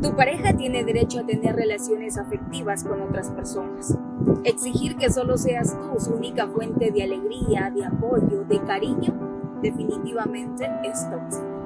Tu pareja tiene derecho a tener relaciones afectivas con otras personas. Exigir que solo seas tú su única fuente de alegría, de apoyo, de cariño, definitivamente es tóxico.